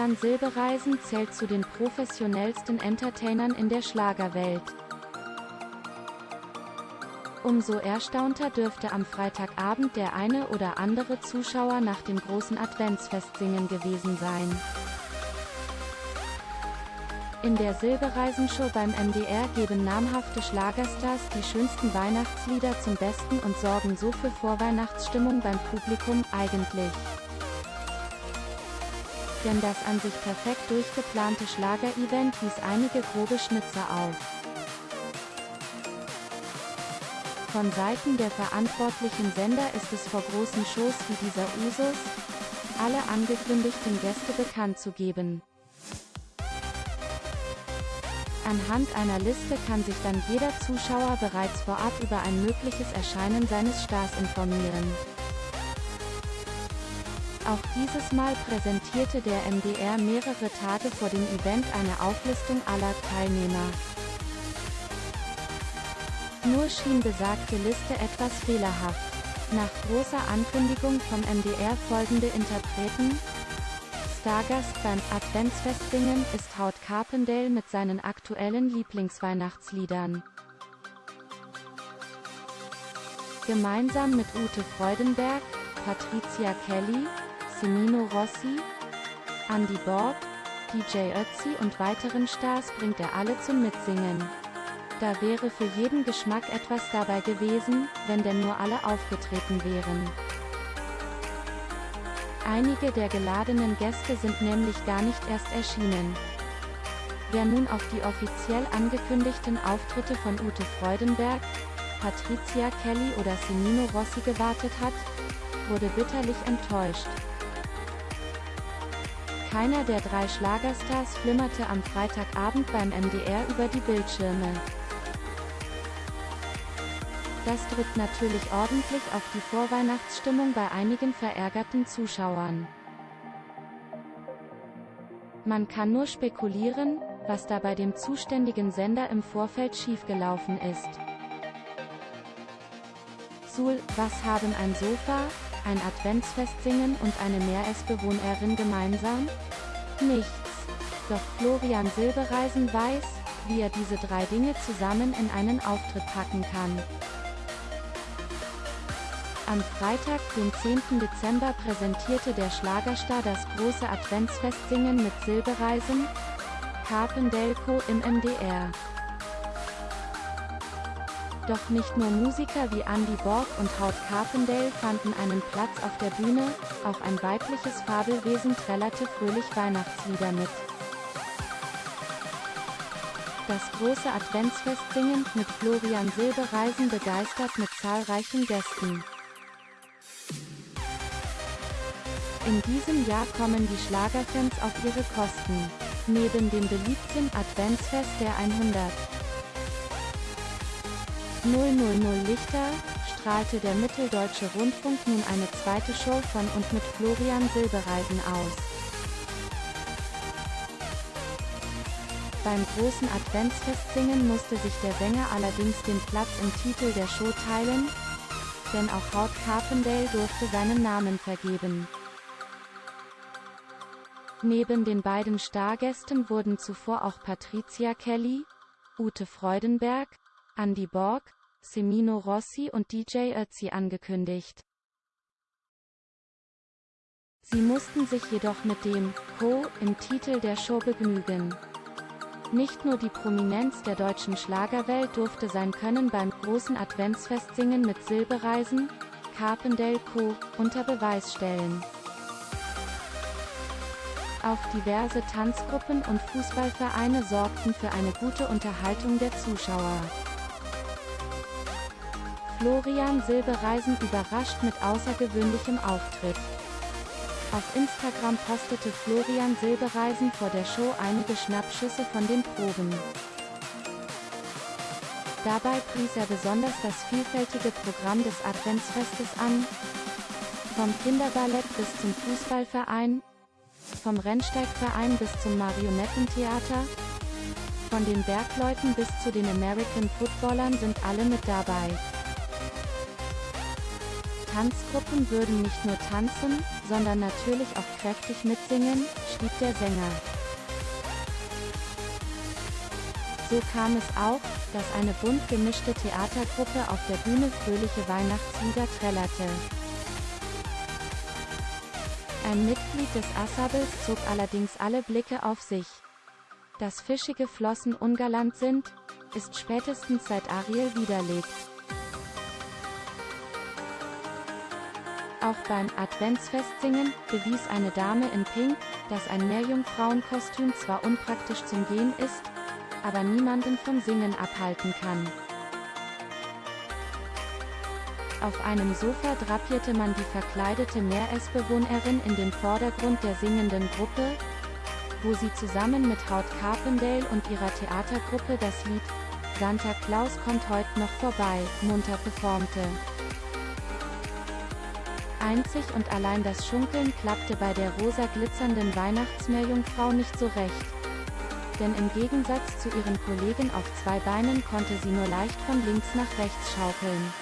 Florian Silbereisen zählt zu den professionellsten Entertainern in der Schlagerwelt. Umso erstaunter dürfte am Freitagabend der eine oder andere Zuschauer nach dem großen Adventsfestsingen gewesen sein. In der Silbereisen-Show beim MDR geben namhafte Schlagerstars die schönsten Weihnachtslieder zum Besten und sorgen so für Vorweihnachtsstimmung beim Publikum, eigentlich. Denn das an sich perfekt durchgeplante Schlager-Event wies einige grobe Schnitzer auf. Von Seiten der verantwortlichen Sender ist es vor großen Shows wie dieser Usus, alle angekündigten Gäste bekannt zu geben. Anhand einer Liste kann sich dann jeder Zuschauer bereits vorab über ein mögliches Erscheinen seines Stars informieren. Auch dieses Mal präsentierte der MDR mehrere Tage vor dem Event eine Auflistung aller Teilnehmer. Nur schien besagte Liste etwas fehlerhaft. Nach großer Ankündigung vom MDR folgende Interpreten, Stargast beim Adventsfestsingen ist Haut Carpendale mit seinen aktuellen Lieblingsweihnachtsliedern. Gemeinsam mit Ute Freudenberg, Patricia Kelly, Semino Rossi, Andy Borg, DJ Ötzi und weiteren Stars bringt er alle zum Mitsingen. Da wäre für jeden Geschmack etwas dabei gewesen, wenn denn nur alle aufgetreten wären. Einige der geladenen Gäste sind nämlich gar nicht erst erschienen. Wer nun auf die offiziell angekündigten Auftritte von Ute Freudenberg, Patricia Kelly oder Semino Rossi gewartet hat, wurde bitterlich enttäuscht. Keiner der drei Schlagerstars flimmerte am Freitagabend beim MDR über die Bildschirme. Das drückt natürlich ordentlich auf die Vorweihnachtsstimmung bei einigen verärgerten Zuschauern. Man kann nur spekulieren, was da bei dem zuständigen Sender im Vorfeld schiefgelaufen ist. Sul, was haben ein Sofa, ein Adventsfestsingen und eine Meeresbewohnerin gemeinsam? Nichts. Doch Florian Silbereisen weiß, wie er diese drei Dinge zusammen in einen Auftritt packen kann. Am Freitag, den 10. Dezember präsentierte der Schlagerstar das große Adventsfestsingen mit Silbereisen, Carpendelco im MDR. Doch nicht nur Musiker wie Andy Borg und Haut Carpendale fanden einen Platz auf der Bühne, auch ein weibliches Fabelwesen trällerte fröhlich Weihnachtslieder mit. Das große Adventsfestsingen mit Florian Silbereisen begeistert mit zahlreichen Gästen. In diesem Jahr kommen die Schlagerfans auf ihre Kosten. Neben dem beliebten Adventsfest der 100 000 Lichter, strahlte der Mitteldeutsche Rundfunk nun eine zweite Show von und mit Florian Silbereisen aus. Beim großen Adventsfestsingen musste sich der Sänger allerdings den Platz im Titel der Show teilen, denn auch Haut Carpendale durfte seinen Namen vergeben. Neben den beiden Stargästen wurden zuvor auch Patricia Kelly, Ute Freudenberg, Andy Borg, Semino Rossi und DJ Ötzi angekündigt. Sie mussten sich jedoch mit dem Co im Titel der Show begnügen. Nicht nur die Prominenz der deutschen Schlagerwelt durfte sein Können beim großen Adventsfestsingen mit Silbereisen, Carpendale Co. unter Beweis stellen. Auch diverse Tanzgruppen und Fußballvereine sorgten für eine gute Unterhaltung der Zuschauer. Florian Silbereisen überrascht mit außergewöhnlichem Auftritt. Auf Instagram postete Florian Silbereisen vor der Show einige Schnappschüsse von den Proben. Dabei pries er besonders das vielfältige Programm des Adventsfestes an, vom Kinderballett bis zum Fußballverein, vom Rennsteigverein bis zum Marionettentheater, von den Bergleuten bis zu den American Footballern sind alle mit dabei. Tanzgruppen würden nicht nur tanzen, sondern natürlich auch kräftig mitsingen, schrieb der Sänger. So kam es auch, dass eine bunt gemischte Theatergruppe auf der Bühne fröhliche Weihnachtslieder trällerte. Ein Mitglied des Ensembles zog allerdings alle Blicke auf sich. Dass fischige Flossen ungalant sind, ist spätestens seit Ariel widerlegt. Auch beim Adventsfestsingen bewies eine Dame in Pink, dass ein Meerjungfrauenkostüm zwar unpraktisch zum Gehen ist, aber niemanden vom Singen abhalten kann. Auf einem Sofa drapierte man die verkleidete Meeresbewohnerin in den Vordergrund der singenden Gruppe, wo sie zusammen mit Haut Carpendale und ihrer Theatergruppe das Lied Santa Claus kommt heute noch vorbei munter performte. Einzig und allein das Schunkeln klappte bei der rosa glitzernden Weihnachtsmeerjungfrau nicht so recht. Denn im Gegensatz zu ihren Kollegen auf zwei Beinen konnte sie nur leicht von links nach rechts schaukeln.